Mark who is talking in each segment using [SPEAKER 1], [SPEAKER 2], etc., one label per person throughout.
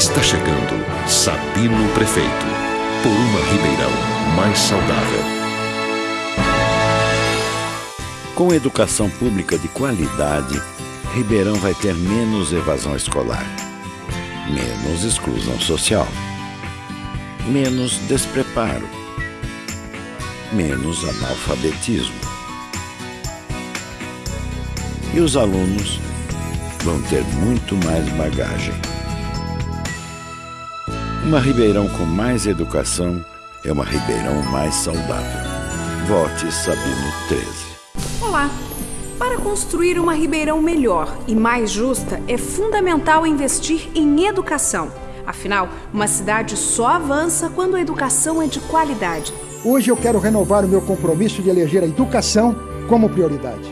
[SPEAKER 1] Está chegando Sabino Prefeito, por uma Ribeirão mais saudável.
[SPEAKER 2] Com educação pública de qualidade, Ribeirão vai ter menos evasão escolar, menos exclusão social, menos despreparo, menos analfabetismo. E os alunos vão ter muito mais bagagem. Uma Ribeirão com mais educação é uma Ribeirão mais saudável. Vote Sabino 13.
[SPEAKER 3] Olá! Para construir uma Ribeirão melhor e mais justa, é fundamental investir em educação. Afinal, uma cidade só avança quando a educação é de qualidade.
[SPEAKER 4] Hoje eu quero renovar o meu compromisso de eleger a educação como prioridade.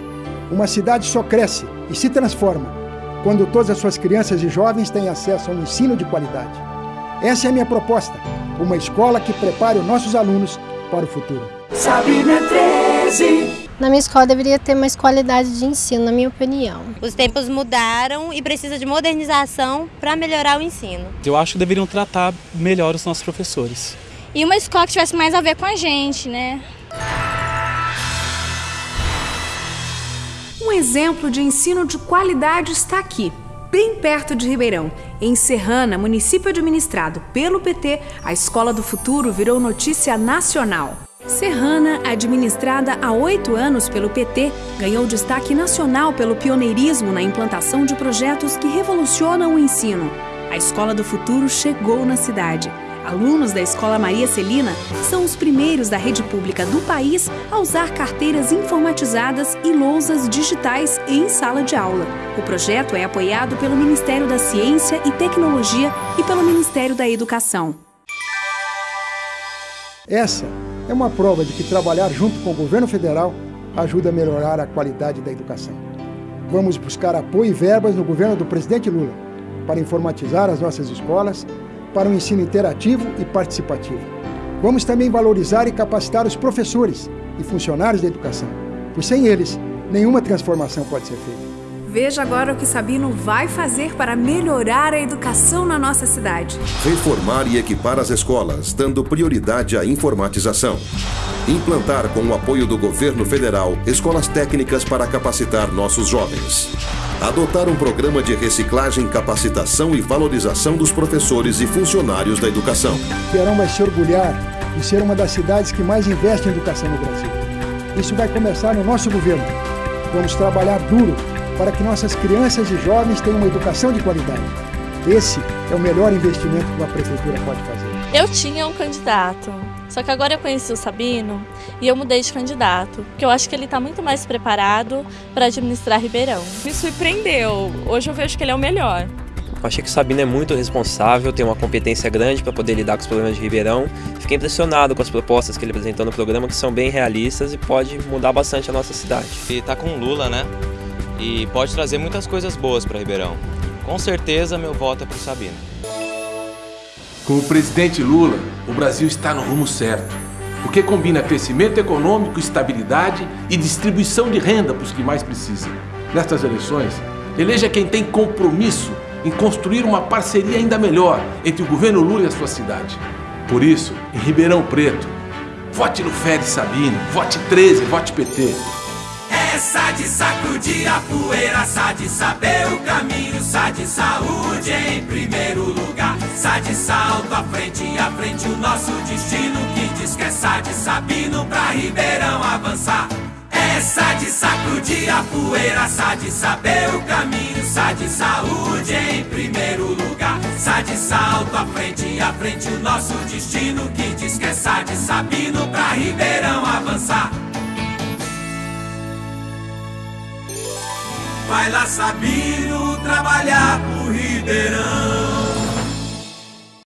[SPEAKER 4] Uma cidade só cresce e se transforma quando todas as suas crianças e jovens têm acesso a um ensino de qualidade. Essa é a minha proposta, uma escola que prepare os nossos alunos para o futuro.
[SPEAKER 5] Sabina 13
[SPEAKER 6] na minha escola deveria ter mais qualidade de ensino, na minha opinião.
[SPEAKER 7] Os tempos mudaram e precisa de modernização para melhorar o ensino.
[SPEAKER 8] Eu acho que deveriam tratar melhor os nossos professores.
[SPEAKER 9] E uma escola que tivesse mais a ver com a gente, né?
[SPEAKER 3] Um exemplo de ensino de qualidade está aqui, bem perto de Ribeirão. Em Serrana, município administrado pelo PT, a Escola do Futuro virou notícia nacional. Serrana, administrada há oito anos pelo PT, ganhou destaque nacional pelo pioneirismo na implantação de projetos que revolucionam o ensino. A Escola do Futuro chegou na cidade. Alunos da Escola Maria Celina são os primeiros da rede pública do país a usar carteiras informatizadas e lousas digitais em sala de aula. O projeto é apoiado pelo Ministério da Ciência e Tecnologia e pelo Ministério da Educação.
[SPEAKER 4] Essa é uma prova de que trabalhar junto com o governo federal ajuda a melhorar a qualidade da educação. Vamos buscar apoio e verbas no governo do presidente Lula para informatizar as nossas escolas para um ensino interativo e participativo. Vamos também valorizar e capacitar os professores e funcionários da educação, pois sem eles, nenhuma transformação pode ser feita.
[SPEAKER 3] Veja agora o que Sabino vai fazer para melhorar a educação na nossa cidade.
[SPEAKER 1] Reformar e equipar as escolas, dando prioridade à informatização. Implantar, com o apoio do governo federal, escolas técnicas para capacitar nossos jovens. Adotar um programa de reciclagem, capacitação e valorização dos professores e funcionários da educação.
[SPEAKER 4] Verão vai se orgulhar de ser uma das cidades que mais investe em educação no Brasil. Isso vai começar no nosso governo. Vamos trabalhar duro para que nossas crianças e jovens tenham uma educação de qualidade. Esse é o melhor investimento que uma prefeitura pode fazer.
[SPEAKER 10] Eu tinha um candidato, só que agora eu conheci o Sabino e eu mudei de candidato, porque eu acho que ele está muito mais preparado para administrar Ribeirão.
[SPEAKER 11] Me surpreendeu, hoje eu vejo que ele é o melhor.
[SPEAKER 12] Eu achei que o Sabino é muito responsável, tem uma competência grande para poder lidar com os problemas de Ribeirão. Fiquei impressionado com as propostas que ele apresentou no programa, que são bem realistas e pode mudar bastante a nossa cidade.
[SPEAKER 13] E tá com Lula, né? E pode trazer muitas coisas boas para Ribeirão. Com certeza, meu voto é para o Sabino.
[SPEAKER 14] Com o presidente Lula, o Brasil está no rumo certo, porque combina crescimento econômico, estabilidade e distribuição de renda para os que mais precisam. Nestas eleições, eleja quem tem compromisso em construir uma parceria ainda melhor entre o governo Lula e a sua cidade. Por isso, em Ribeirão Preto, vote no Fede Sabino, vote 13, vote PT.
[SPEAKER 5] Essa de sacudir a poeira, sa de saber o caminho, sa de saúde em primeiro lugar, sa de salto à frente, à frente o nosso destino, que diz que é sa de Sabino pra Ribeirão avançar. Essa de sacudir a poeira, sa de saber o caminho, sa de saúde em primeiro lugar, sa de salto à frente, à frente o nosso destino, que diz que é sa de Sabino pra Ribeirão avançar. Vai lá Sabino trabalhar pro Ribeirão